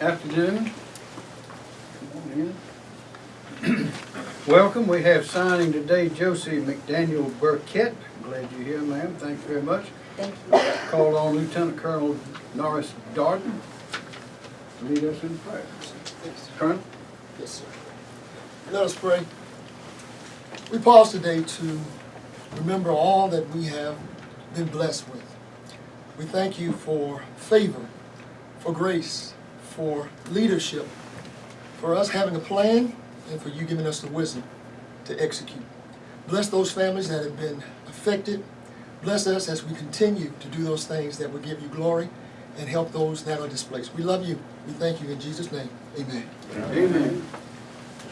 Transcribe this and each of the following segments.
Afternoon. Come on in. Welcome, we have signing today Josie McDaniel Burkett. Glad you're here, ma'am, thanks very much. Thank you. Called on Lieutenant Colonel Norris Darden to lead us in prayer. Colonel? Yes, sir. Let us pray. We pause today to remember all that we have been blessed with. We thank you for favor, for grace, for leadership, for us having a plan, and for you giving us the wisdom to execute. Bless those families that have been affected. Bless us as we continue to do those things that will give you glory and help those that are displaced. We love you. We thank you in Jesus' name. Amen. Amen.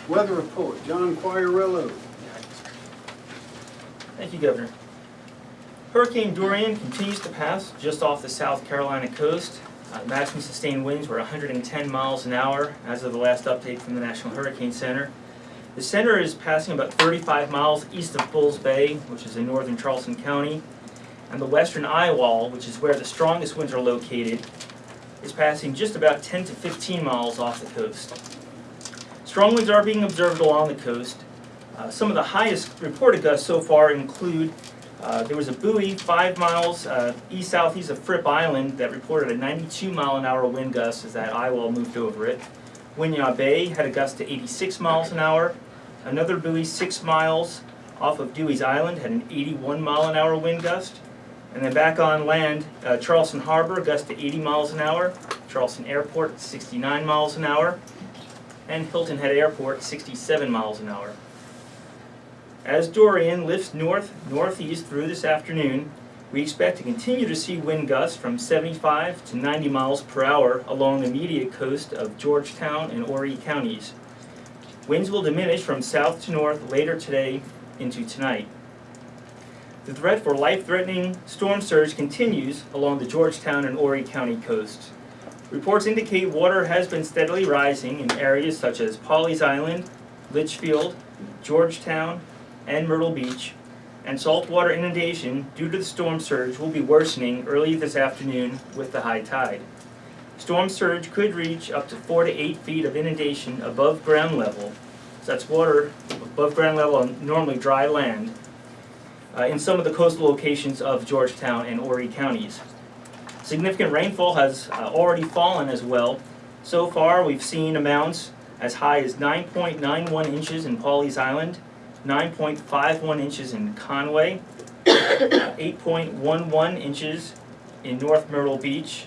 Weather report, John Quagliariello. Thank you, Governor. Hurricane Dorian continues to pass just off the South Carolina coast. Uh, maximum sustained winds were 110 miles an hour as of the last update from the National Hurricane Center. The center is passing about 35 miles east of Bulls Bay, which is in northern Charleston County. And the western eye wall, which is where the strongest winds are located, is passing just about 10 to 15 miles off the coast. Strong winds are being observed along the coast, uh, some of the highest reported gusts so far include, uh, there was a buoy five miles uh, east-southeast of Fripp Island that reported a 92 mile an hour wind gust as that eye wall moved over it. Winyah Bay had a gust to 86 miles an hour. Another buoy six miles off of Dewees Island had an 81 mile an hour wind gust. And then back on land, uh, Charleston Harbor, gust to 80 miles an hour. Charleston Airport, 69 miles an hour. And Hilton Head Airport, 67 miles an hour. As Dorian lifts north northeast through this afternoon, we expect to continue to see wind gusts from 75 to 90 miles per hour along the immediate coast of Georgetown and Horry counties. Winds will diminish from south to north later today into tonight. The threat for life-threatening storm surge continues along the Georgetown and Horry County coasts. Reports indicate water has been steadily rising in areas such as Pawleys Island, Litchfield, Georgetown, and Myrtle Beach, and saltwater inundation due to the storm surge will be worsening early this afternoon with the high tide. Storm surge could reach up to four to eight feet of inundation above ground level, so that's water above ground level on normally dry land, uh, in some of the coastal locations of Georgetown and Horry counties. Significant rainfall has uh, already fallen as well. So far, we've seen amounts as high as 9.91 inches in Pawleys Island, 9.51 inches in Conway, 8.11 inches in North Myrtle Beach,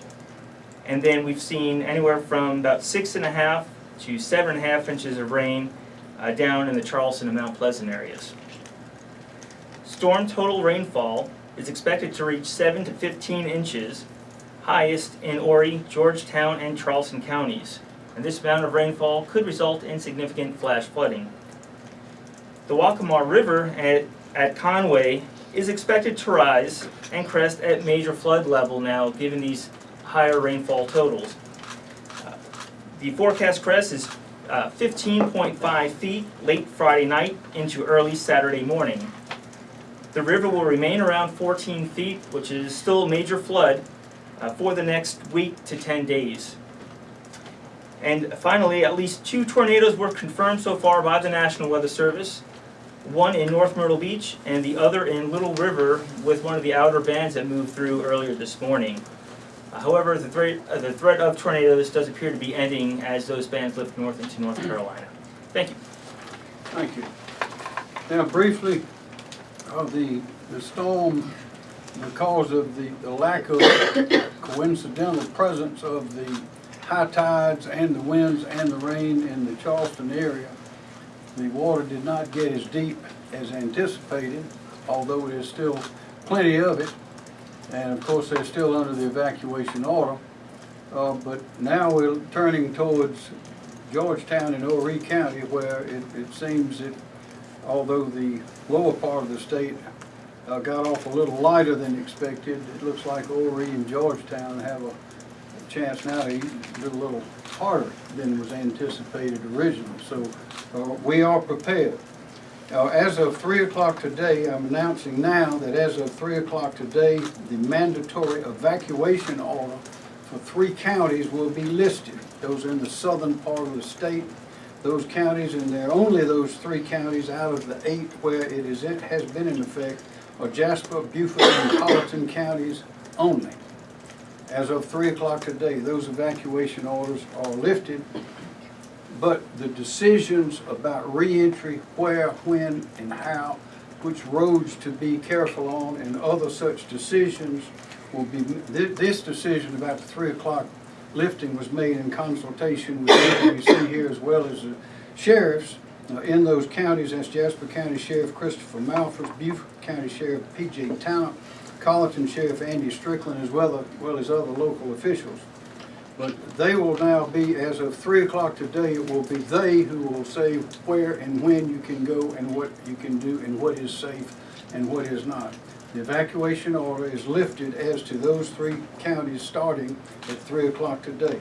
and then we've seen anywhere from about six and a half to seven and a half inches of rain uh, down in the Charleston and Mount Pleasant areas. Storm total rainfall is expected to reach 7 to 15 inches, highest in Horry, Georgetown, and Charleston counties. And this amount of rainfall could result in significant flash flooding. The Waccamaw River at, at Conway is expected to rise and crest at major flood level now, given these higher rainfall totals. Uh, The forecast crest is uh, 15.5 feet late Friday night into early Saturday morning. The river will remain around 14 feet, which is still a major flood, uh, for the next week to 10 days. And finally, at least two tornadoes were confirmed so far by the National Weather Service. One in North Myrtle Beach and the other in Little River with one of the outer bands that moved through earlier this morning. Uh, However, the threat, uh, the threat of tornadoes does appear to be ending as those bands lift north into North Carolina. Thank you. Thank you. Now briefly, of the, the storm, because of the, the lack of coincidental presence of the high tides and the winds and the rain in the Charleston area, the water did not get as deep as anticipated, although there's still plenty of it. And of course, they're still under the evacuation order. Uh, but now we're turning towards Georgetown and Horry County where it, it seems that although the lower part of the state uh, got off a little lighter than expected, it looks like Horry and Georgetown have a chance now to do a little harder than was anticipated originally. So uh, we are prepared. Uh, As of 3 o'clock today, I'm announcing now that as of 3 o'clock today, the mandatory evacuation order for three counties will be listed. Those are in the southern part of the state. Those counties, and there are only those three counties out of the eight where it is, it has been in effect, are Jasper, Beaufort, and Colleton counties only. As of three o'clock today, those evacuation orders are lifted, but the decisions about reentry, where, when, and how, which roads to be careful on, and other such decisions will be, thi- this decision about the three o'clock lifting was made in consultation with see here as well as the sheriffs uh, in those counties, that's Jasper County Sheriff Christopher Malphrus, Beaufort County Sheriff P.J. Talent, Colleton Sheriff Andy Strickland, as well as, well as other local officials. But they will now be, as of three o'clock today, it will be they who will say where and when you can go and what you can do and what is safe and what is not. The evacuation order is lifted as to those three counties starting at three o'clock today.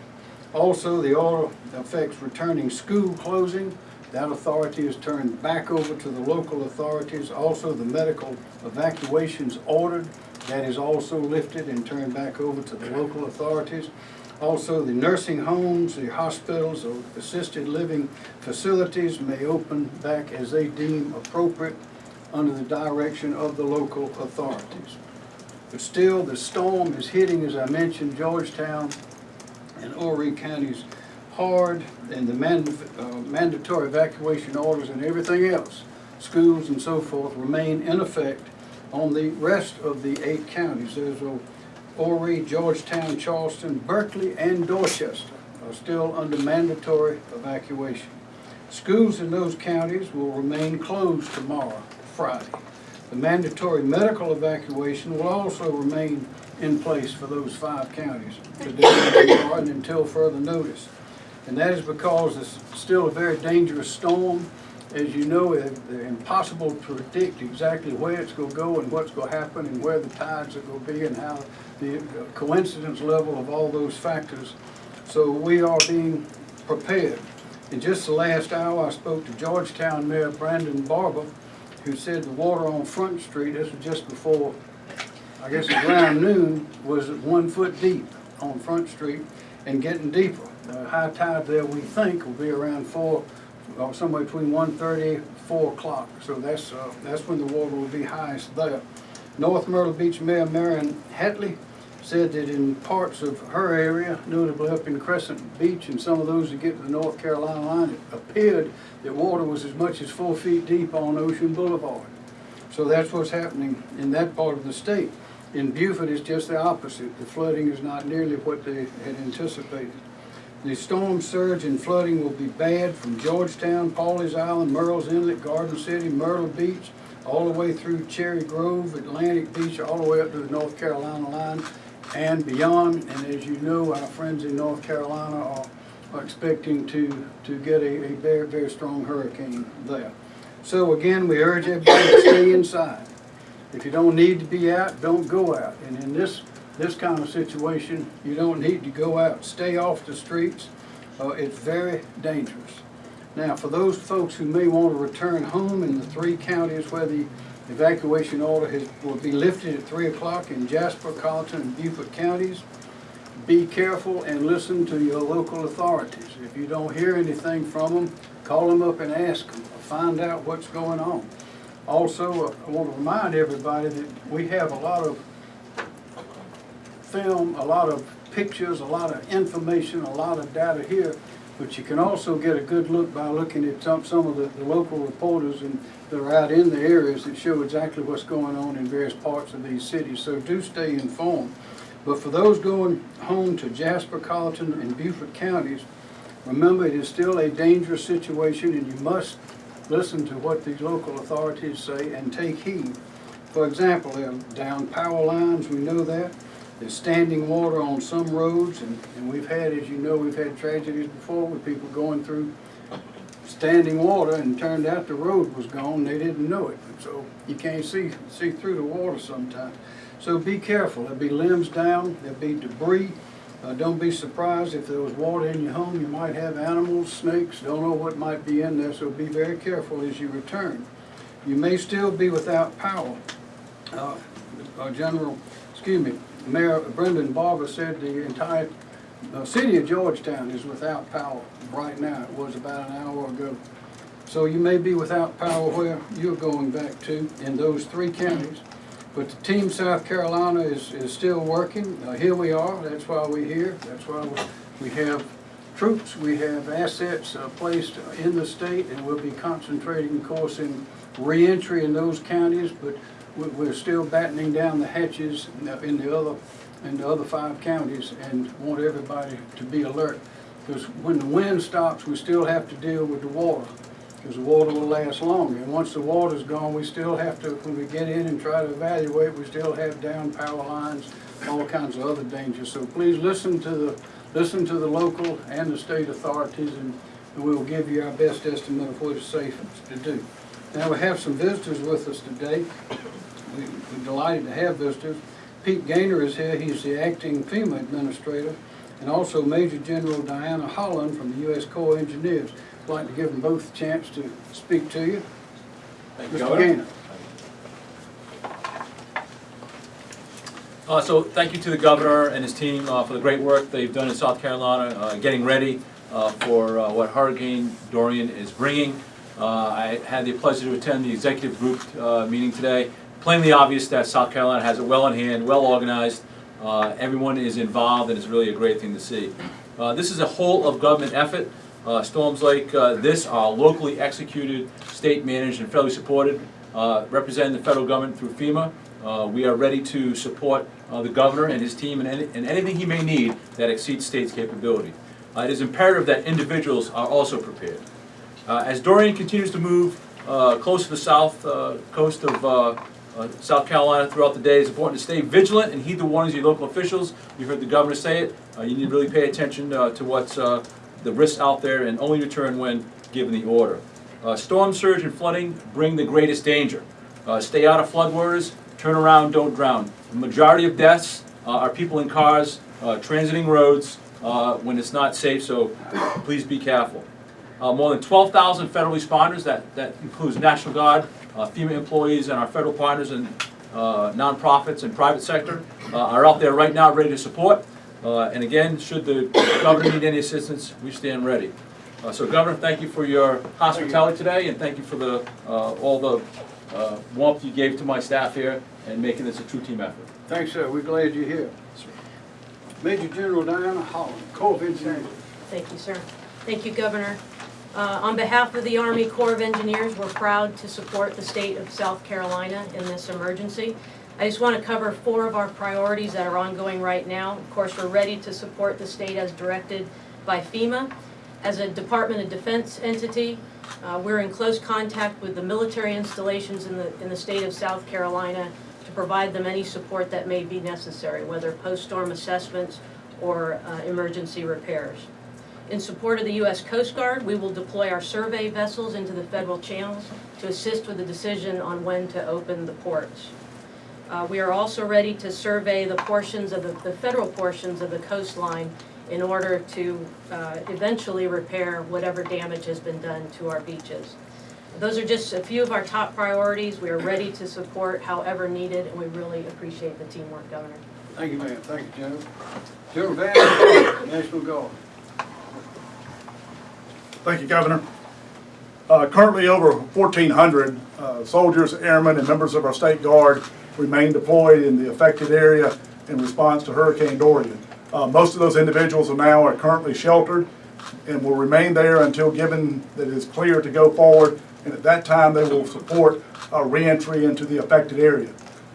Also, the order affects returning school closing. That authority is turned back over to the local authorities. Also, the medical evacuations ordered, that is also lifted and turned back over to the local authorities. Also, the nursing homes, the hospitals, or assisted living facilities may open back as they deem appropriate under the direction of the local authorities. But still, the storm is hitting, as I mentioned, Georgetown and Horry counties hard, and the mand- uh, mandatory evacuation orders and everything else, schools and so forth, remain in effect on the rest of the eight counties. There's Horry, Georgetown, Charleston, Berkeley, and Dorchester are still under mandatory evacuation. Schools in those counties will remain closed tomorrow, Friday. The mandatory medical evacuation will also remain in place for those five counties today and until further notice. And that is because it's still a very dangerous storm. As you know, it's impossible to predict exactly where it's gonna go and what's gonna happen and where the tides are gonna be and how the coincidence level of all those factors. So we are being prepared. In just the last hour, I spoke to Georgetown Mayor Brendan Barber, who said the water on Front Street, this was just before, I guess around noon, was one foot deep on Front Street and getting deeper. The high tide there, we think, will be around four, or somewhere between 1:30, 4 o'clock. So that's, uh, that's when the water will be highest there. North Myrtle Beach Mayor Marilyn Hatley said that in parts of her area, notably up in Crescent Beach and some of those that get to the North Carolina line, it appeared that water was as much as four feet deep on Ocean Boulevard. So that's what's happening in that part of the state. In Beaufort, it's just the opposite. The flooding is not nearly what they had anticipated. The storm surge and flooding will be bad from Georgetown, Pawleys Island, Murrells Inlet, Garden City, Myrtle Beach, all the way through Cherry Grove, Atlantic Beach, all the way up to the North Carolina line and beyond. And as you know, our friends in North Carolina are, are expecting to, to get a, a very, very strong hurricane there. So again, we urge everybody to stay inside. If you don't need to be out, don't go out. And in this, this kind of situation, you don't need to go out. Stay off the streets. Uh, it's very dangerous. Now, for those folks who may want to return home in the three counties where the evacuation order has, will be lifted at three o'clock in Jasper, Colleton, and Beaufort counties, be careful and listen to your local authorities. If you don't hear anything from them, call them up and ask them, find out what's going on. Also, uh, I want to remind everybody that we have a lot of film, a lot of pictures, a lot of information, a lot of data here, but you can also get a good look by looking at some, some of the, the local reporters and that are out in the areas that show exactly what's going on in various parts of these cities. So do stay informed. But for those going home to Jasper, Colleton, and Beaufort counties, remember it is still a dangerous situation and you must listen to what these local authorities say and take heed. For example, there are down power lines, we know that. There's standing water on some roads, and, and we've had, as you know, we've had tragedies before with people going through standing water and turned out the road was gone, they didn't know it. So you can't see, see through the water sometimes. So be careful, there'll be limbs down, there'll be debris. Uh, don't be surprised if there was water in your home, you might have animals, snakes, don't know what might be in there, so be very careful as you return. You may still be without power. Uh, General, excuse me, Mayor Brendan Barber said the entire The city of Georgetown is without power right now. It was about an hour ago. So you may be without power where you're going back to in those three counties. But the team South Carolina is, is still working. Uh, here we are. That's why we're here. That's why we- have troops, we have assets uh, placed in the state, and we'll be concentrating, of course, in reentry in those counties, but we're still battening down the hatches in the- other, in the other five counties, and want everybody to be alert. Because when the wind stops, we still have to deal with the water, because the water will last longer. And once the water's gone, we still have to, when we get in and try to evaluate, we still have down power lines, all kinds of other dangers. So please listen to the, listen to the local and the state authorities, and we will give you our best estimate of what is safe to do. Now, we have some visitors with us today. We- We're delighted to have visitors. Pete Gaynor is here, he's the acting FEMA administrator, and also Major General Diana Holland from the U.S. Corps of Engineers. I'd like to give them both a chance to speak to you. Thank you, Mr. Governor. Gaynor. Uh, so thank you to the governor and his team uh, for the great work they've done in South Carolina, uh, getting ready uh, for uh, what Hurricane Dorian is bringing. Uh, I had the pleasure to attend the executive group uh, meeting today. Plainly obvious that South Carolina has it well in hand, well organized. Uh, Everyone is involved and it's really a great thing to see. Uh, This is a whole of government effort. Uh, Storms like uh, this are locally executed, state managed and federally supported, uh, representing the federal government through FEMA. Uh, We are ready to support the governor and his team in any- in anything he may need that exceeds state's capability. It is imperative that individuals are also prepared. As Dorian continues to move close to the south coast of uh, South Carolina throughout the day, it's important to stay vigilant and heed the warnings of your local officials. You heard the governor say it. Uh, You need to really pay attention uh, to what's uh, the risks out there and only return when given the order. Uh, Storm surge and flooding bring the greatest danger. Uh, Stay out of floodwaters, turn around, don't drown. The majority of deaths are people in cars, transiting roads when it's not safe, so please be careful. More than 12,000 federal responders, that, that includes National Guard, uh, FEMA employees, and our federal partners and uh, nonprofits and private sector uh, are out there right now, ready to support. Uh, And again, should the governor need any assistance, we stand ready. Uh, So Governor, thank you for your hospitality today, and thank you for the, uh, all the uh, warmth you gave to my staff here and making this a true team effort. Thanks, sir, we're glad you're here. Major General Diana Holland, Corps of Engineers. Thank you, sir. Thank you, Governor. Uh, On behalf of the Army Corps of Engineers, we're proud to support the state of South Carolina in this emergency. I just want to cover four of our priorities that are ongoing right now. Of course, we're ready to support the state as directed by FEMA. As a Department of Defense entity, uh, we're in close contact with the military installations in the, in the state of South Carolina to provide them any support that may be necessary, whether post-storm assessments or uh, emergency repairs. In support of the U.S. Coast Guard, we will deploy our survey vessels into the federal channels to assist with the decision on when to open the ports. Uh, We are also ready to survey the portions of the, the federal portions of the coastline in order to uh, eventually repair whatever damage has been done to our beaches. Those are just a few of our top priorities. We are ready to support however needed, and we really appreciate the teamwork, Governor. Thank you, ma'am, thank you, General. General Van, National Guard. Thank you, Governor. Uh, Currently, over 1,400 uh, soldiers, airmen, and members of our state guard remain deployed in the affected area in response to Hurricane Dorian. Uh, Most of those individuals are now are currently sheltered and will remain there until given that it is clear to go forward, and at that time, they will support uh, reentry into the affected area.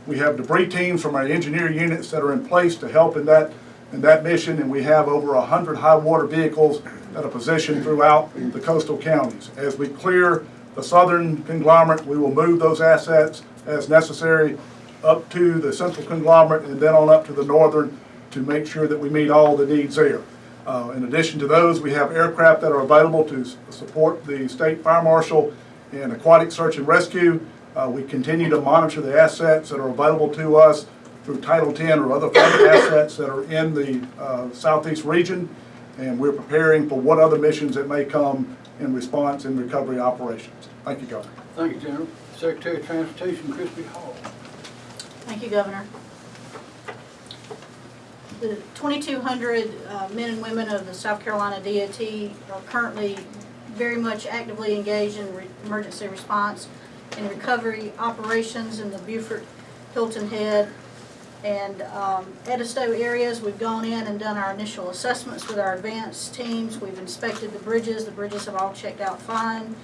We have debris teams from our engineer units that are in place to help in that, in that mission, and we have over 100 high water vehicles that a position throughout the coastal counties. As we clear the southern conglomerate, we will move those assets as necessary up to the central conglomerate and then on up to the northern to make sure that we meet all the needs there. Uh, In addition to those, we have aircraft that are available to support the state fire marshal in aquatic search and rescue. Uh, We continue to monitor the assets that are available to us through Title X or other assets that are in the uh, southeast region. And we're preparing for what other missions that may come in response and recovery operations. Thank you, Governor. Thank you, General. Secretary of Transportation, Christy Hall. Thank you, Governor. the 2,200 uh, men and women of the South Carolina DOT are currently very much actively engaged in re- emergency response and recovery operations in the Beaufort, Hilton Head, and um, Edisto areas. We've gone in and done our initial assessments with our advanced teams. We've inspected the bridges. The bridges have all checked out fine.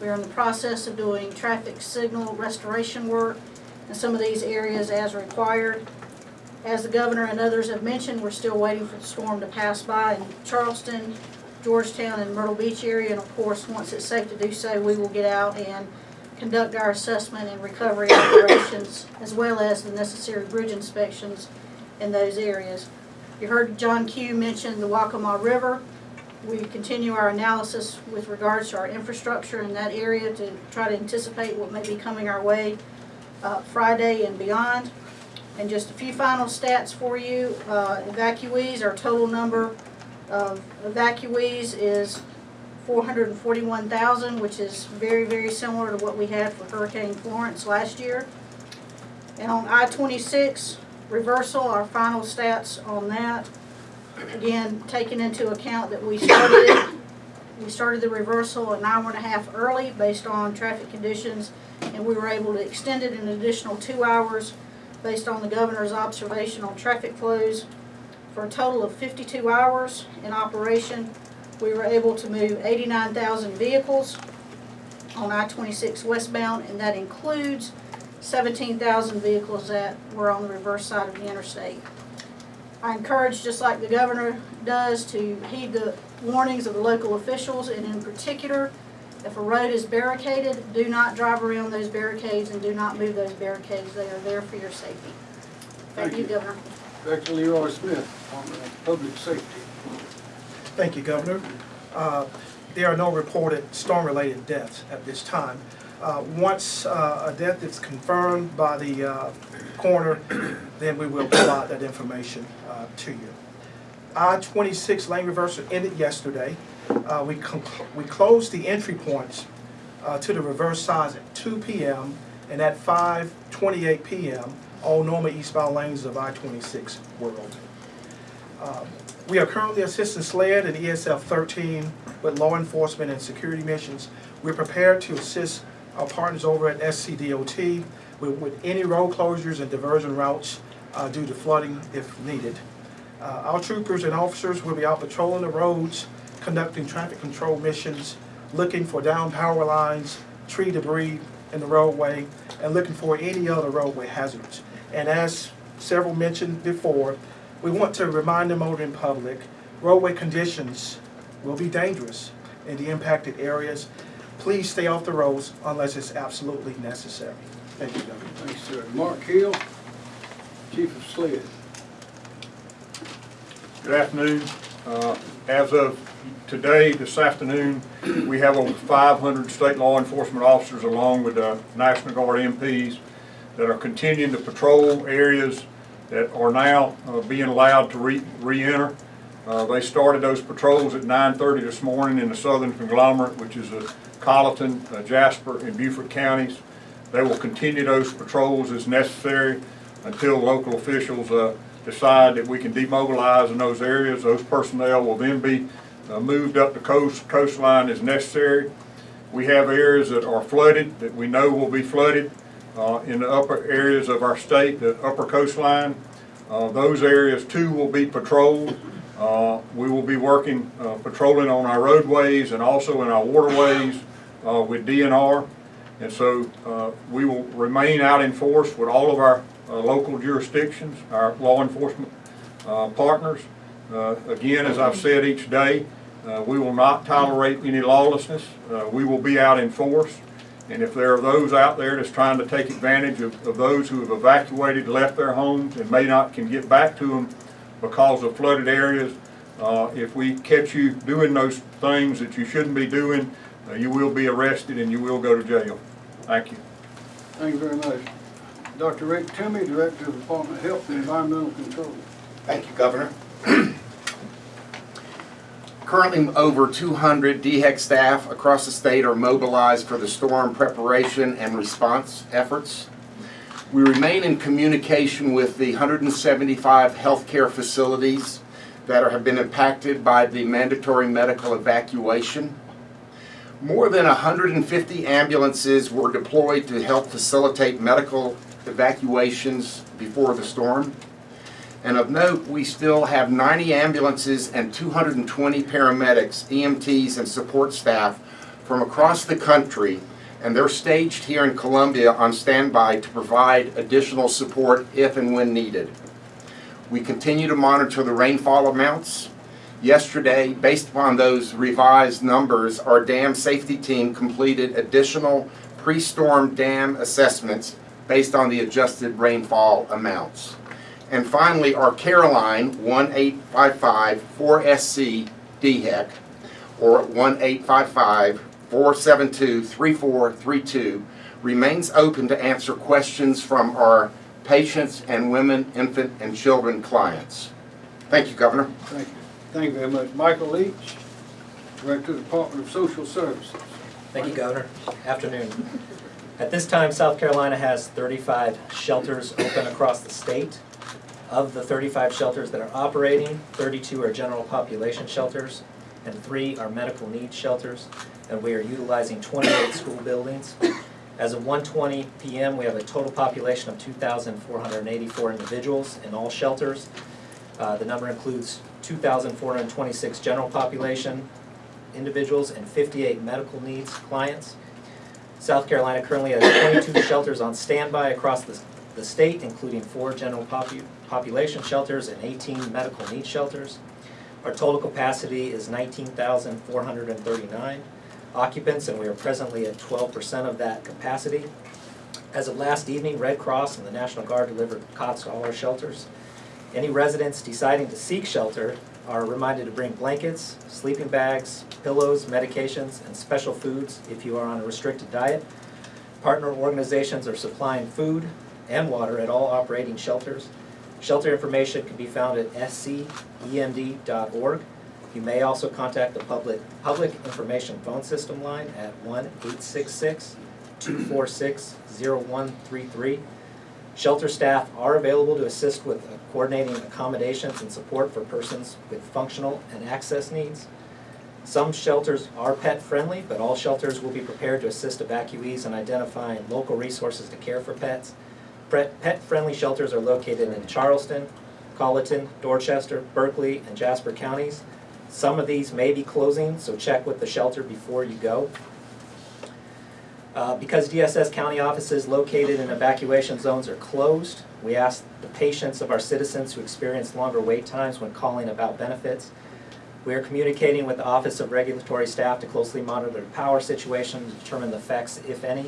We're in the process of doing traffic signal restoration work in some of these areas as required. As the governor and others have mentioned, we're still waiting for the storm to pass by in Charleston, Georgetown, and Myrtle Beach area. And of course, once it's safe to do so, we will get out and conduct our assessment and recovery operations, as well as the necessary bridge inspections in those areas. You heard John Q mention the Waccamaw River. We continue our analysis with regards to our infrastructure in that area to try to anticipate what may be coming our way uh, Friday and beyond. And just a few final stats for you. Uh, Evacuees, our total number of evacuees is 441,000, which is very, very similar to what we had for Hurricane Florence last year. And on I-26 reversal, our final stats on that, again, taking into account that we started we started the reversal an hour and a half early based on traffic conditions, and we were able to extend it an additional two hours based on the governor's observation on traffic flows. For a total of 52 hours in operation, we were able to move 89,000 vehicles on I-26 westbound, and that includes 17,000 vehicles that were on the reverse side of the interstate. I encourage, just like the governor does, to heed the warnings of the local officials, and in particular, if a road is barricaded, do not drive around those barricades and do not move those barricades. They are there for your safety. Thank Thank you, you. Governor. Back to Leroy Smith, of Public Safety. Thank you, Governor. Uh, There are no reported storm-related deaths at this time. Uh, Once uh, a death is confirmed by the uh, coroner, then we will provide that information uh, to you. I-26 lane reversal ended yesterday. Uh, We we closed the entry points to the reverse sides at 2 PM and at 5:28 PM, all normal eastbound lanes of I-26 were open. Um, We are currently assisting SLED and ESF 13 with law enforcement and security missions. We're prepared to assist our partners over at SCDOT with, with any road closures and diversion routes uh, due to flooding if needed. Uh, Our troopers and officers will be out patrolling the roads, conducting traffic control missions, looking for down power lines, tree debris in the roadway, and looking for any other roadway hazards. And as several mentioned before, we want to remind the motoring public, roadway conditions will be dangerous in the impacted areas. Please stay off the roads unless it's absolutely necessary. Thank you, Governor. Thanks, sir. Mark Keel, Chief of SLED. Good afternoon. Uh, As of today, this afternoon, we have over 500 state law enforcement officers along with the National Guard MPs that are continuing to patrol areas that are now uh, being allowed to re- re-enter. Uh, They started those patrols at 9:30 this morning in the southern conglomerate, which is uh, Colleton, uh, Jasper, and Beaufort counties. They will continue those patrols as necessary until local officials uh, decide that we can demobilize in those areas. Those personnel will then be uh, moved up the coast, coastline as necessary. We have areas that are flooded, that we know will be flooded uh, in the upper areas of our state, the upper coastline. Uh, Those areas too will be patrolled. Uh, We will be working, uh, patrolling on our roadways and also in our waterways uh, with DNR. And so uh, we will remain out in force with all of our local jurisdictions, our law enforcement partners. Again, as I've said each day, we will not tolerate any lawlessness. We will be out in force. And if there are those out there that's trying to take advantage of, of those who have evacuated, left their homes, and may not can get back to them because of flooded areas, uh, if we catch you doing those things that you shouldn't be doing, uh, you will be arrested and you will go to jail. Thank you. Thank you very much. Dr. Rick Toomey, Director of the Department of Health and Environmental Control. Thank you, Governor. Currently, over 200 DHEC staff across the state are mobilized for the storm preparation and response efforts. We remain in communication with the 175 healthcare facilities that are- have been impacted by the mandatory medical evacuation. More than 150 ambulances were deployed to help facilitate medical evacuations before the storm. And of note, we still have 90 ambulances and 220 paramedics, EMTs, and support staff from across the country, and they're staged here in Columbia on standby to provide additional support if and when needed. We continue to monitor the rainfall amounts. Yesterday, based upon those revised numbers, our dam safety team completed additional pre-storm dam assessments based on the adjusted rainfall amounts. And finally, our Careline 1-855-4SC DHEC, or 1-855-472-3432, remains open to answer questions from our patients and women, infant, and children clients. Thank you, Governor. Thank you. Thank you very much. Michael Leach, Director, of the Department of Social Services. Thank you, Governor. Afternoon. At this time, South Carolina has 35 shelters open across the state. Of the 35 shelters that are operating, 32 are general population shelters, and three are medical needs shelters, and we are utilizing 28 school buildings. As of 1:20 PM, we have a total population of 2,484 individuals in all shelters. Uh, The number includes 2,426 general population individuals and 58 medical needs clients. South Carolina currently has 22 shelters on standby across the, the state, including four general popu- population shelters and 18 medical need shelters. Our total capacity is 19,439 occupants, and we are presently at 12% of that capacity. As of last evening, Red Cross and the National Guard delivered cots to all our shelters. Any residents deciding to seek shelter are reminded to bring blankets, sleeping bags, pillows, medications, and special foods if you are on a restricted diet. Partner organizations are supplying food and water at all operating shelters. Shelter information can be found at scemd.org. You may also contact the public, public information phone system line at 1-866-246-0133. Shelter staff are available to assist with coordinating accommodations and support for persons with functional and access needs. Some shelters are pet-friendly, but all shelters will be prepared to assist evacuees in identifying local resources to care for pets. Pet- Pet-friendly shelters are located in Charleston, Colleton, Dorchester, Berkeley, and Jasper counties. Some of these may be closing, so check with the shelter before you go. Uh, Because DSS county offices located in evacuation zones are closed, we ask the patience of our citizens who experience longer wait times when calling about benefits. We are communicating with the Office of Regulatory Staff to closely monitor the power situation to determine the effects, if any.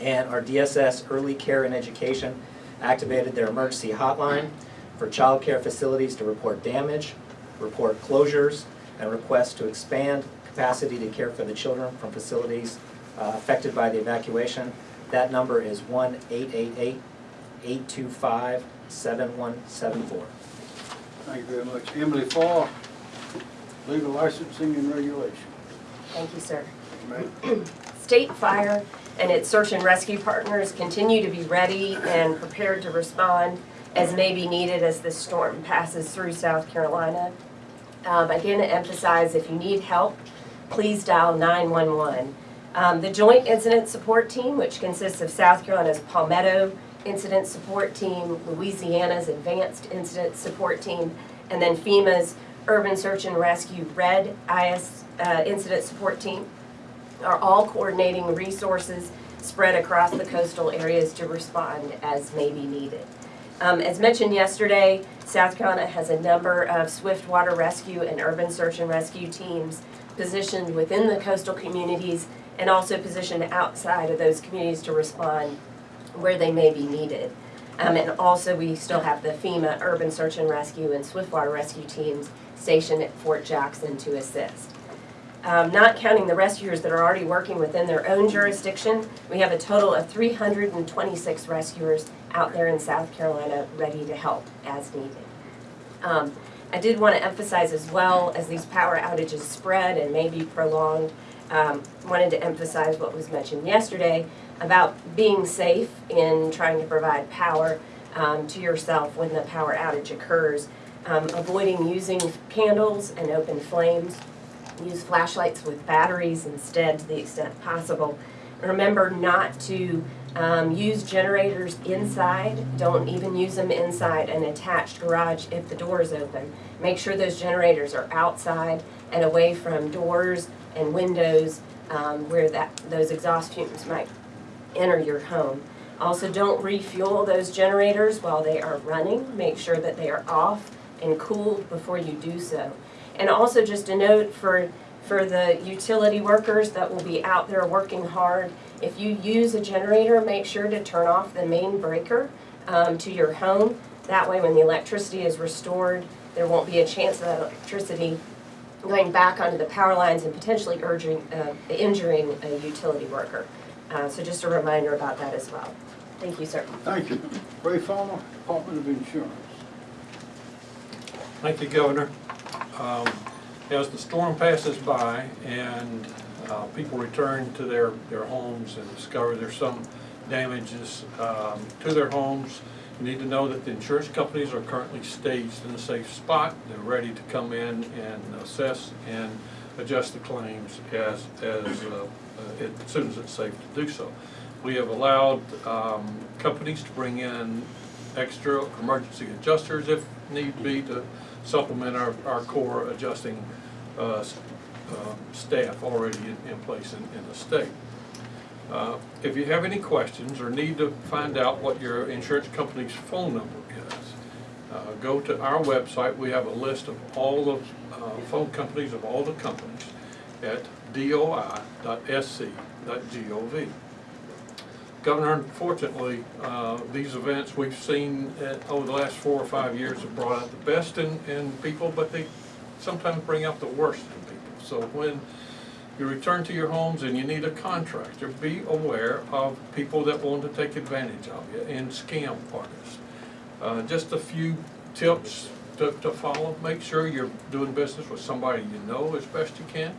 And our DSS Early Care and Education activated their emergency hotline for child care facilities to report damage, report closures, and request to expand capacity to care for the children from facilities uh, affected by the evacuation. That number is 1-888-825-7174. Thank you very much. Emily Farr, Legal Licensing and Regulation. Thank you, sir. Ma'am. State Fire and its search and rescue partners continue to be ready and prepared to respond as may be needed as this storm passes through South Carolina. Um, Again, to emphasize, if you need help, please dial 911. Um, The Joint Incident Support Team, which consists of South Carolina's Palmetto Incident Support Team, Louisiana's Advanced Incident Support Team, and then FEMA's Urban Search and Rescue Red IS uh, Incident Support Team, are all coordinating resources spread across the coastal areas to respond as may be needed. Um, as mentioned yesterday, South Carolina has a number of swift water rescue and urban search and rescue teams positioned within the coastal communities and also positioned outside of those communities to respond where they may be needed. Um, and also, we still have the FEMA Urban Search and Rescue and Swift Water Rescue teams stationed at Fort Jackson to assist. Um, not counting the rescuers that are already working within their own jurisdiction, we have a total of 326 rescuers out there in South Carolina ready to help as needed. Um, I did want to emphasize as well, as these power outages spread and may be prolonged, um, wanted to emphasize what was mentioned yesterday about being safe in trying to provide power um, to yourself when the power outage occurs. Um, avoiding using candles and open flames. Use flashlights with batteries instead to the extent possible. Remember not to um, use generators inside. Don't even use them inside an attached garage if the door is open. Make sure those generators are outside and away from doors and windows um, where that those exhaust fumes might enter your home. Also, don't refuel those generators while they are running. Make sure that they are off and cooled before you do so. And also just a note for, for the utility workers that will be out there working hard, if you use a generator, make sure to turn off the main breaker um, to your home. That way, when the electricity is restored, there won't be a chance of that electricity going back onto the power lines and potentially urging, uh, injuring a utility worker. Uh, so just a reminder about that as well. Thank you, sir. Thank you. Ray Farmer, Department of Insurance. Thank you, Governor. Um, As the storm passes by and uh, people return to their, their homes and discover there's some damages um, to their homes, you need to know that the insurance companies are currently staged in a safe spot. They're ready to come in and assess and adjust the claims as, as, uh, as soon as it's safe to do so. We have allowed um, companies to bring in extra emergency adjusters if need be to supplement our, our core adjusting uh, uh, staff already in, in place in, in the state. Uh, If you have any questions or need to find out what your insurance company's phone number is, uh, go to our website. We have a list of all the uh, phone companies of all the companies at doi.sc.gov. Governor, unfortunately, uh, these events we've seen uh, over the last four or five years have brought out the best in, in people, but they sometimes bring out the worst in people. So when you return to your homes and you need a contractor, be aware of people that want to take advantage of you and scam artists. Uh, Just a few tips to, to follow. Make sure you're doing business with somebody you know as best you can.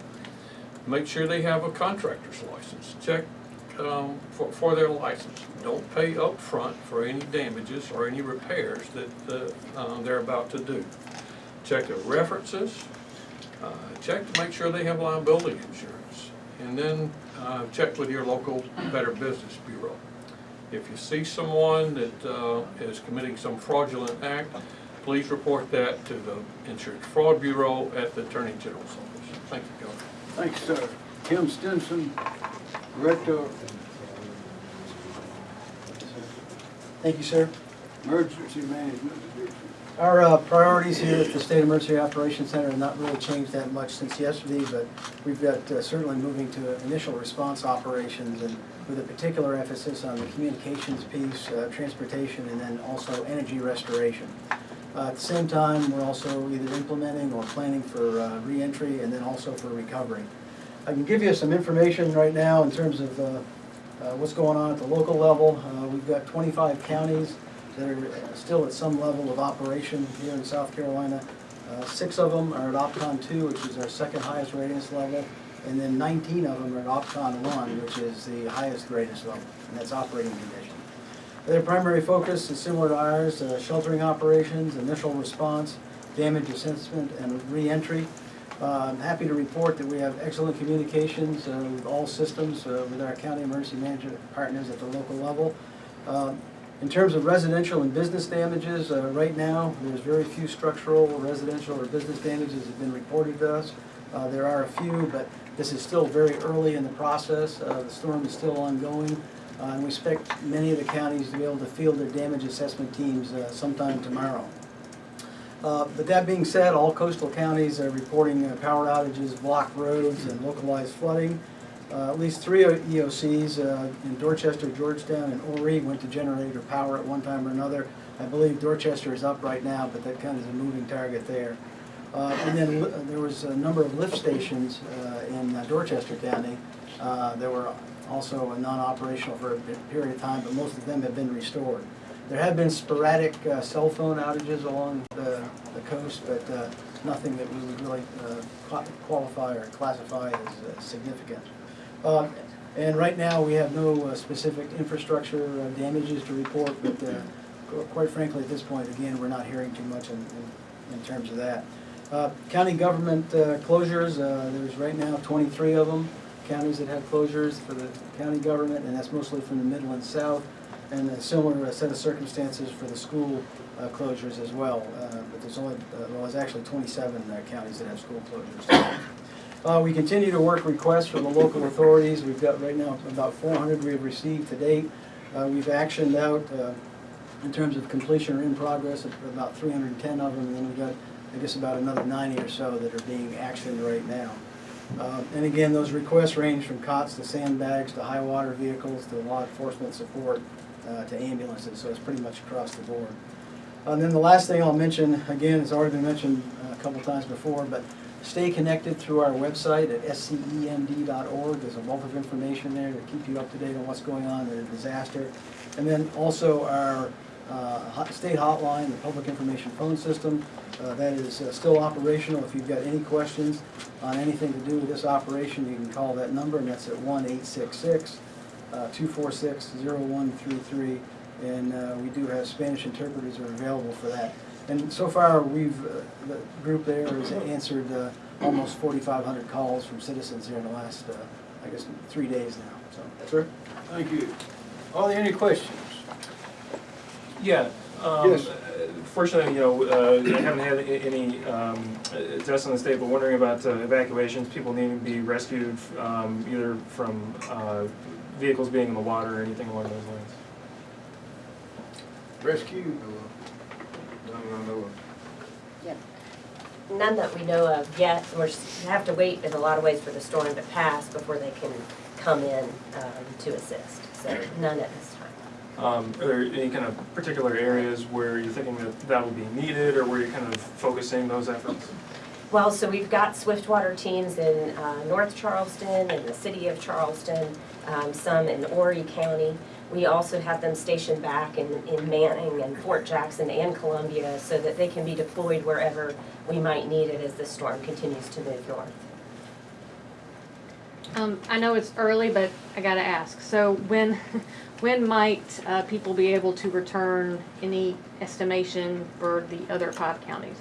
Make sure they have a contractor's license. Check um, for, for their license. Don't pay up front for any damages or any repairs that uh, uh, they're about to do. Check their references. Uh, Check to make sure they have liability insurance. And then uh, check with your local Better Business Bureau. If you see someone that uh, is committing some fraudulent act, please report that to the Insurance Fraud Bureau at the Attorney General's office. Thank you, Governor. Thanks, sir. Kim Stenson, Director Thank you, sir. Emergency Management Division. Our uh, priorities here at the State Emergency Operations Center have not really changed that much since yesterday, but we've got uh, certainly moving to initial response operations and with a particular emphasis on the communications piece, uh, transportation, and then also energy restoration. Uh, At the same time, we're also either implementing or planning for uh, reentry and then also for recovery. I can give you some information right now in terms of uh, uh, what's going on at the local level. Uh, We've got 25 counties that are still at some level of operation here in South Carolina. Uh, Six of them are at OPCON two, which is our second highest readiness level, and then nineteen of them are at OPCON one, which is the highest readiness level, and that's operating condition. Their primary focus is similar to ours, uh, sheltering operations, initial response, damage assessment, and reentry. Uh, I'm happy to report that we have excellent communications uh, with all systems, uh, with our county emergency management partners at the local level. Uh, in terms of residential and business damages, uh, right now, there's very few structural, residential, or business damages that have been reported to us. Uh, There are a few, but this is still very early in the process. The storm is still ongoing, and we expect many of the counties to be able to field their damage assessment teams sometime tomorrow. Uh, But that being said, all coastal counties are reporting uh, power outages, blocked roads, and localized flooding. Uh, At least three EOCs uh, in Dorchester, Georgetown, and Horry went to generator power at one time or another. I believe Dorchester is up right now, but that kind of is a moving target there. Uh, And then there was a number of lift stations uh, in uh, Dorchester County. Uh, They were also non-operational for a period of time, but most of them have been restored. There have been sporadic uh, cell phone outages along the the coast, but uh, nothing that we would really uh, qualify or classify as uh, significant. Uh, And right now, we have no uh, specific infrastructure uh, damages to report, but quite frankly, at this point, again, we're not hearing too much in, in- in terms of that. County government closures, there's right now twenty-three of them, counties that have closures for the county government, and that's mostly from the Midland South, and a similar uh, set of circumstances for the school uh, closures as well. Uh, But there's only, uh, well, there's actually twenty-seven uh, counties that have school closures. Uh, we continue to work requests from the local authorities. We've got right now about four hundred we've received to date. We've actioned out, in terms of completion or in progress, about three hundred and ten of them, and then we've got, I guess, about another ninety or so that are being actioned right now. Uh, and again, those requests range from cots to sandbags to high water vehicles to law enforcement support, uh, to ambulances, so it's pretty much across the board. And then the last thing I'll mention, again, it's already been mentioned uh, a couple times before, but stay connected through our website at scemd.org. There's a wealth of information there to keep you up to date on what's going on in a disaster. And then also our uh, state hotline, the public information phone system, uh, that is uh, still operational. If you've got any questions on anything to do with this operation, you can call that number, and that's at one eight six six uh, two four six zero one three three. And uh, we do have Spanish interpreters are available for that. And so far, we've, uh, the group there has answered uh, almost forty-five hundred calls from citizens here in the last, uh, I guess, three days now, so. Sir? Thank you. Are there any questions? Yeah. um, Yes. uh, Fortunately, you know, uh, I haven't had any um, uh, deaths in the state, but wondering about uh, evacuations, people needing to be rescued um, either from uh, vehicles being in the water or anything along those lines. Rescue? No, no, no. None that we know of yet. We're, we have to wait in a lot of ways for the storm to pass before they can come in um, to assist. So none at this time. Um, Are there any kind of particular areas where you're thinking that that will be needed or where you're kind of focusing those efforts? Well, so we've got Swiftwater teams in uh, North Charleston and the city of Charleston, um, some in Horry County. We also have them stationed back in, in Manning and Fort Jackson and Columbia so that they can be deployed wherever we might need it as the storm continues to move north. Um, I know it's early, but I gotta ask, so when, when might, uh, people be able to return any estimation for the other five counties?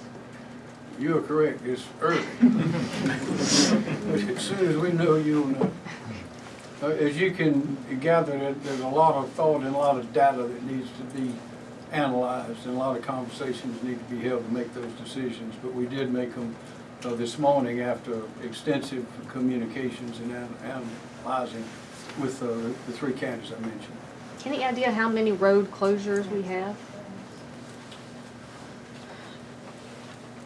You are correct, it's early. But as soon as we know, you'll know. Uh, As you can gather, there- there's a lot of thought and a lot of data that needs to be analyzed, and a lot of conversations need to be held to make those decisions. But we did make them uh, this morning after extensive communications and an- analyzing with uh, the three counties I mentioned. Any idea how many road closures we have?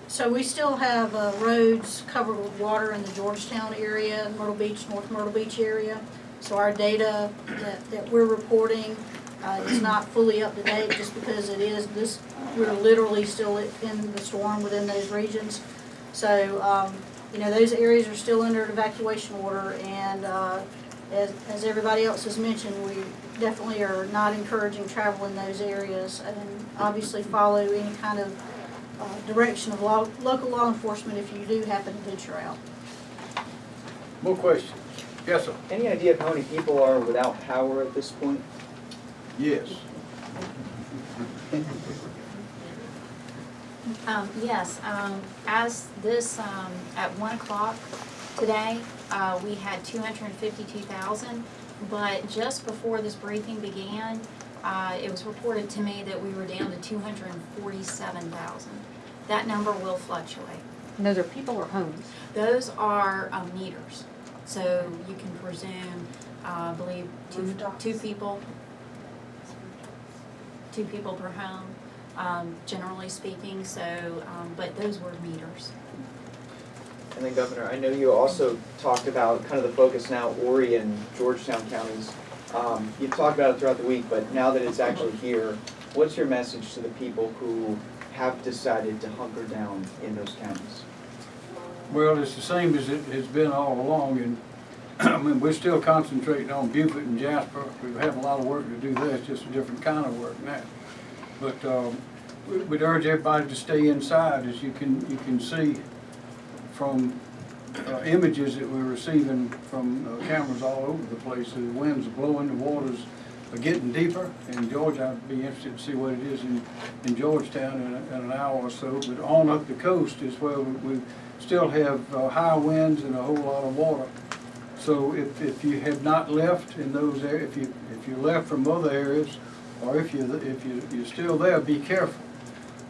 So we still have uh, roads covered with water in the Georgetown area, Myrtle Beach, North Myrtle Beach area. So our data that, that we're reporting uh, is not fully up to date just because it is this, we're literally still in the storm within those regions. So, um, you know, those areas are still under an evacuation order and uh, as, as everybody else has mentioned, we definitely are not encouraging travel in those areas and obviously follow any kind of uh, direction of law, local law enforcement if you do happen to venture out. More questions? Yes, sir. Any idea of how many people are without power at this point? Yes. Um, yes, um, as this, um, at one o'clock today, uh, we had two hundred and fifty-two thousand, but just before this briefing began, uh, it was reported to me that we were down to two hundred and forty-seven thousand. That number will fluctuate. And those are people or homes? Those are, um, meters, so you can presume, uh, I believe, two, two people, two people per home, um, generally speaking, so, um, but those were meters. And then Governor, I know you also talked about kind of the focus now, Horry and Georgetown counties. Um, you talked about it throughout the week, but now that it's actually here, what's your message to the people who have decided to hunker down in those counties? Well, it's the same as it has been all along, and, I mean, we're still concentrating on Beaufort and Jasper. We have a lot of work to do there, it's just a different kind of work now. But, um, we- we'd urge everybody to stay inside, as you can, you can see, from uh, images that we're receiving from uh, cameras all over the place. The winds are blowing, the waters are getting deeper. In Georgia, I'd be interested to see what it is in, in Georgetown in, a- in an hour or so. But on up the coast is where we, we still have uh, high winds and a whole lot of water. So if, if you have not left in those areas, if you, if you left from other areas, or if you, if you, you're still there, be careful.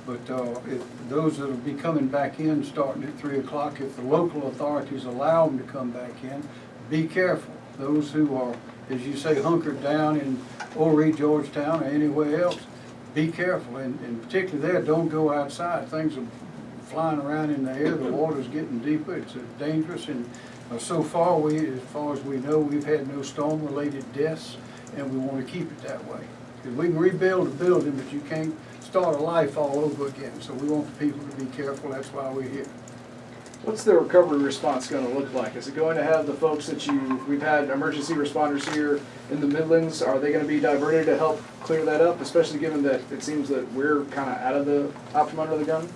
But uh, if those that'll be coming back in starting at three o'clock, if the local authorities allow them to come back in, be careful. Those who are, as you say, hunkered down in Horry, Georgetown, or anywhere else, be careful. And, and particularly there, don't go outside. Things are flying around in the air, the water's getting deeper, it's dangerous. And Uh, so far, we, as far as we know, we've had no storm-related deaths, and we want to keep it that way. Because we can rebuild a building, but you can't start a life all over again. So we want the people to be careful, that's why we're here. What's the recovery response going to look like? Is it going to have the folks that you, we've had emergency responders here in the Midlands, are they going to be diverted to help clear that up, especially given that it seems that we're kind of out of the, out from under the gun?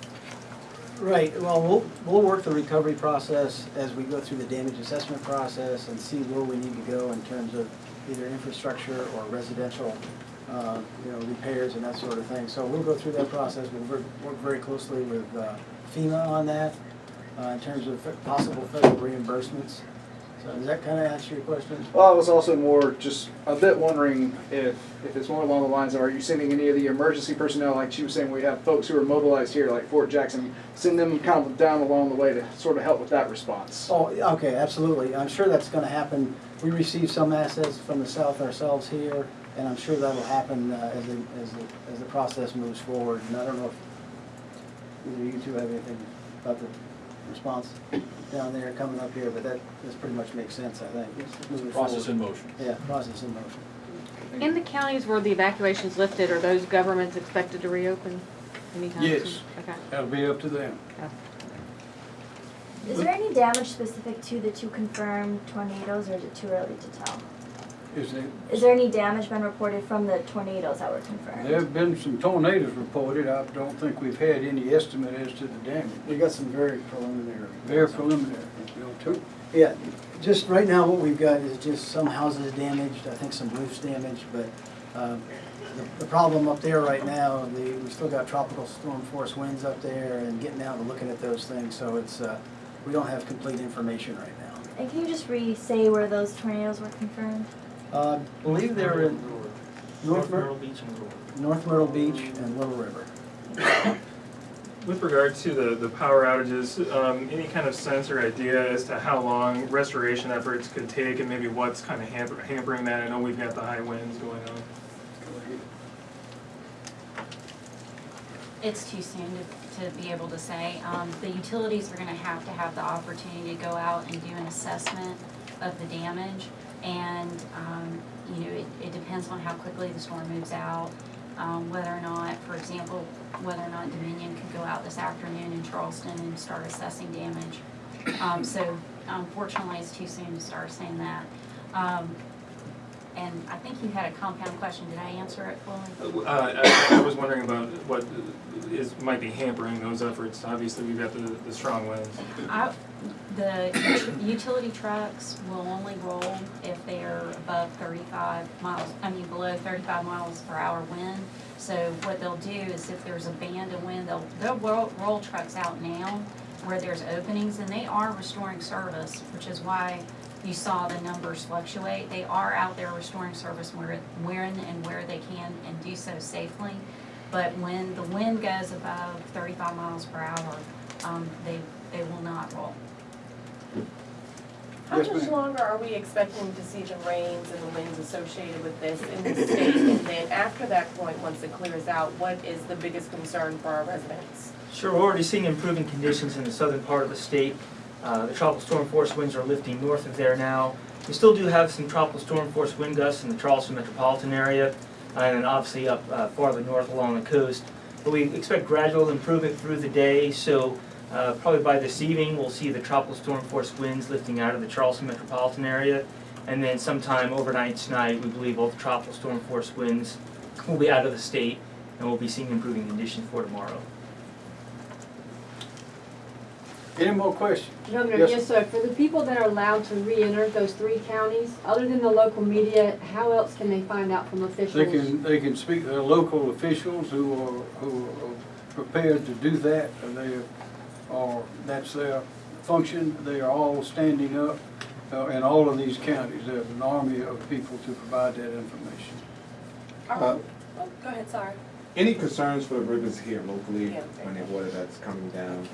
Right, well, we'll, we'll work the recovery process as we go through the damage assessment process and see where we need to go in terms of either infrastructure or residential, uh, you know, repairs and that sort of thing. So we'll go through that process, we'll work, work very closely with uh, FEMA on that, uh, in terms of possible federal reimbursements. So does that kind of answer your question? Well, I was also more just a bit wondering if, if it's more along the lines of, are you sending any of the emergency personnel, like she was saying, we have folks who are mobilized here, like Fort Jackson, send them kind of down along the way to sort of help with that response? Oh, okay, absolutely. I'm sure that's gonna happen. We receive some assets from the south ourselves here, and I'm sure that'll happen uh, as the, as the, as the process moves forward. And I don't know if either you two have anything about the response down there coming up here, but that, this pretty much makes sense, I think. moving Process in forward. motion. Yeah, process in motion. In the counties where the evacuation's lifted, are those governments expected to reopen anytime soon? Yes. Okay. That'll be up to them. Is there any damage specific to the two confirmed tornadoes, or is it too early to tell? Is there, Is there any damage been reported from the tornadoes that were confirmed? there have been some tornadoes reported. I don't think we've had any estimate as to the damage. We got some very preliminary. Very preliminary. You know, too. Yeah, just right now what we've got is just some houses damaged, I think some roofs damaged, but um, the, the problem up there right now, the, we still got tropical storm force winds up there and getting out and looking at those things, so it's, uh, we don't have complete information right now. And can you just re-say where those tornadoes were confirmed? Uh, I believe they're in North Myrtle Myrtle, Beach and Little River. North Myrtle Beach and Little River. With regard to the, the power outages, um, any kind of sense or idea as to how long restoration efforts could take and maybe what's kind of hamper, hampering that? I know we've got the high winds going on. It's too soon to, to be able to say. Um, the utilities are gonna have to have the opportunity to go out and do an assessment of the damage. And, um, you know, it, it depends on how quickly the storm moves out. Um, whether or not, for example, whether or not Dominion could go out this afternoon in Charleston and start assessing damage. Um, so unfortunately, it's too soon to start saying that. Um, and I think you had a compound question. Did I answer it fully? Uh, I, I was wondering about what is, might be hampering those efforts. Obviously, we've got the, the strong winds. I, the utility trucks will only roll if they're above thirty-five miles, I mean below thirty-five miles per hour wind. So what they'll do is if there's a band of wind, they'll, they'll roll, roll trucks out now where there's openings and they are restoring service, which is why you saw the numbers fluctuate. They are out there restoring service where, when and where they can and do so safely. But when the wind goes above thirty-five miles per hour, um, they, they will not roll. How Yes, much ma'am. longer are we expecting to see the rains and the winds associated with this in the state? And then after that point, once it clears out, what is the biggest concern for our residents? Sure, we're already seeing improving conditions in the southern part of the state. Uh, the tropical storm force winds are lifting north of there now. We still do have some tropical storm force wind gusts in the Charleston metropolitan area, uh, and then obviously up uh, farther north along the coast. But we expect gradual improvement through the day, so uh, probably by this evening, we'll see the tropical storm force winds lifting out of the Charleston metropolitan area. And then sometime overnight tonight, we believe all the tropical storm force winds will be out of the state, and we'll be seeing improving conditions for tomorrow. Any more questions? Governor, Yes. yes, sir. For the people that are allowed to re-enter those three counties, other than the local media, how else can they find out from officials? They can, they can speak, to local officials who are, who are prepared to do that, and they are, that's their function. They are all standing up uh, in all of these counties. There's an army of people to provide that information. Uh, Oh, go ahead, sorry. Any concerns for the rivers here locally Yeah. when the water that's coming down?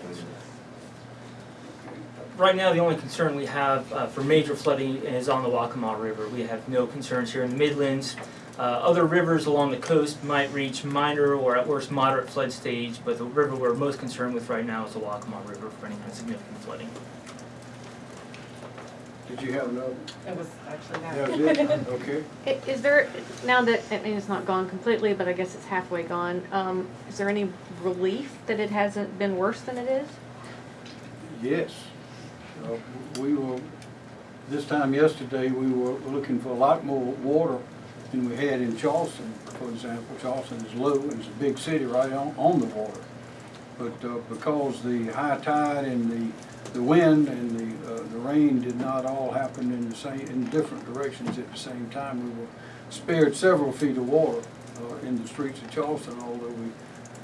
Right now, the only concern we have uh, for major flooding is on the Waccamaw River. We have no concerns here in the Midlands. Uh, Other rivers along the coast might reach minor or at worst moderate flood stage, but the river we're most concerned with right now is the Waccamaw River for any kind of significant flooding. Did you have another? It was actually that. That was it? Okay. I- Is there, now that, I mean, it's not gone completely, but I guess it's halfway gone, um, is there any relief that it hasn't been worse than it is? Yes. Uh, We were, this time yesterday, we were looking for a lot more water than we had in Charleston, for example. Charleston is low and it's a big city right on, on the water. But uh, because the high tide and the, the wind and the, uh, the rain did not all happen in the same, in different directions at the same time, we were spared several feet of water uh, in the streets of Charleston, although we,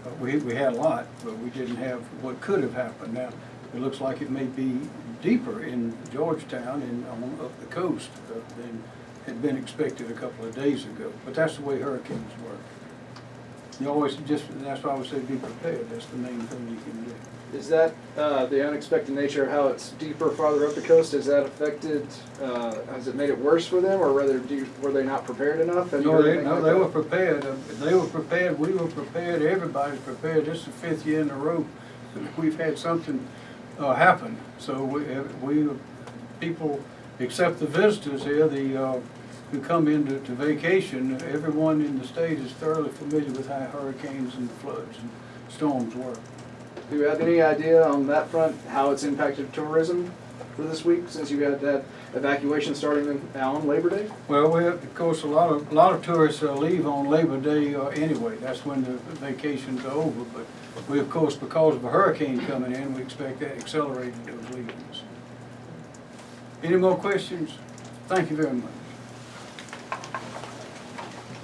uh, we, we had a lot, but we didn't have what could have happened. Now, it looks like it may be deeper in Georgetown and on up the coast uh, than had been expected a couple of days ago. But that's the way hurricanes work. You always just, that's why I would say be prepared. That's the main thing you can do. Is that uh, the unexpected nature of how it's deeper farther up the coast? Has that affected, uh, has it made it worse for them, or rather, do you- were they not prepared enough? Have No, they, no, like they were prepared. They were prepared, we were prepared, everybody's prepared. This is the fifth year in a row that we've had something uh, happen. So we, uh, we, people, except the visitors here, the, uh, who come in to to vacation, everyone in the state is thoroughly familiar with how hurricanes and floods and storms work. Do you have any idea on that front, how it's impacted tourism for this week, since you had that evacuation starting in- on Labor Day? Well, we have, of course, a lot of, a lot of tourists uh, leave on Labor Day uh, anyway. That's when the vacations are over. But we, of course, because of a hurricane coming in, we expect that accelerating those leavings. Any more questions? Thank you very much.